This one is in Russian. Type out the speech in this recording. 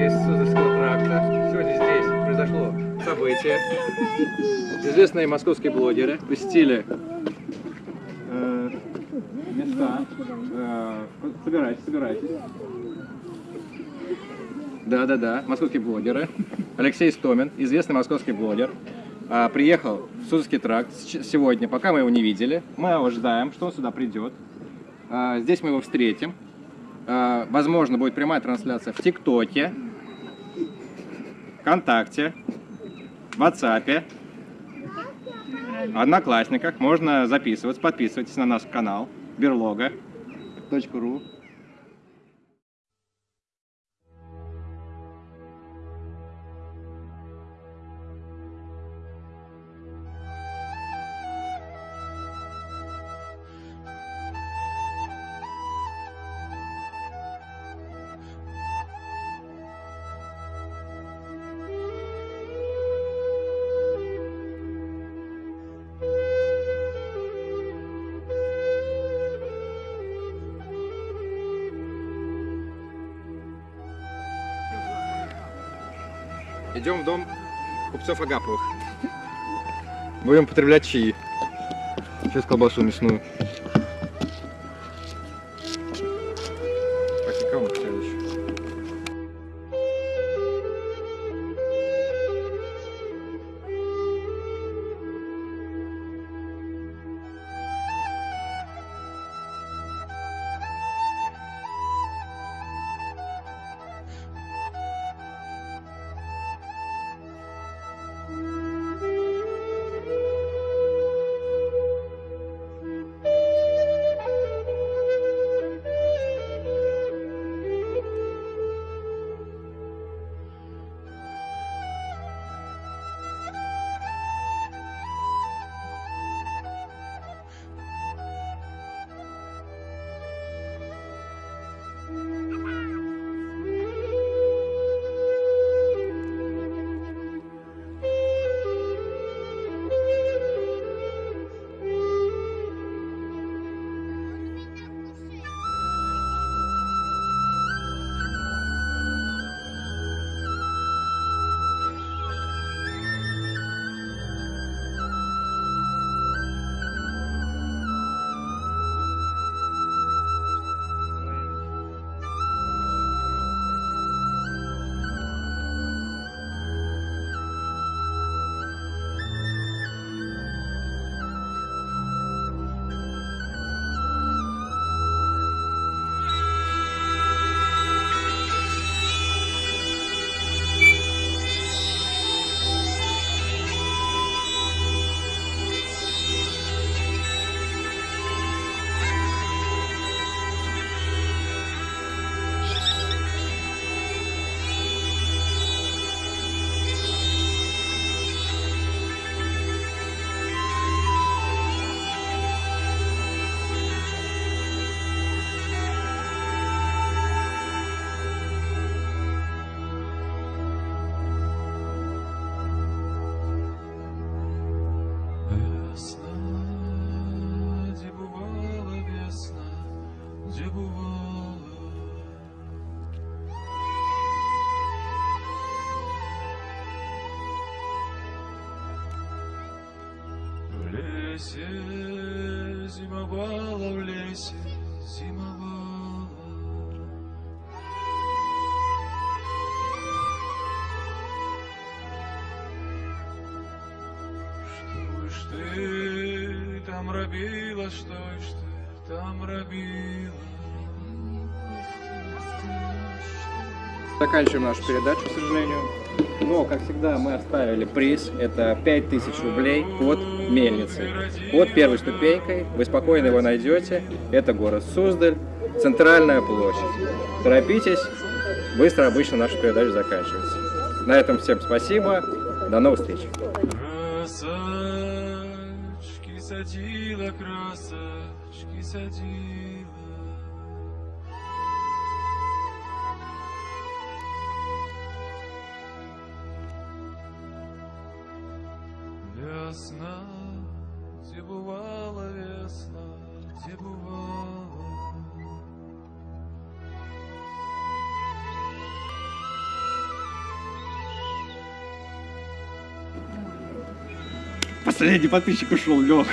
весь Суздальского тракта. Сегодня здесь произошло событие. Известные московские блогеры посетили э, места. Э, собирайтесь, собирайтесь. Да-да-да, московские блогеры. Алексей Стомин, известный московский блогер, а, приехал в Суздальский тракт сегодня, пока мы его не видели. Мы его ждаем, что он сюда придет. А, здесь мы его встретим. А, возможно, будет прямая трансляция в ТикТоке, ВКонтакте, WhatsApp, Одноклассниках. Можно записываться, подписывайтесь на наш канал берлога.ру. Идем в дом купцов Агаповых. Будем потреблять чаи. Сейчас колбасу мясную. Де бувала. В лесе зимовала, в лесе зимовала. Что ж ты там робила, что ж ты? Заканчиваем нашу передачу, к сожалению. Но, как всегда, мы оставили приз. Это 5000 рублей под мельницей. Под первой ступенькой. Вы спокойно его найдете. Это город Суздаль, центральная площадь. Торопитесь. Быстро обычно наша передача заканчивается. На этом всем спасибо. До новых встреч. Садила, красочки садила. Весна, где бувала весна, где бувала. Последний подписчик ушел, Лех.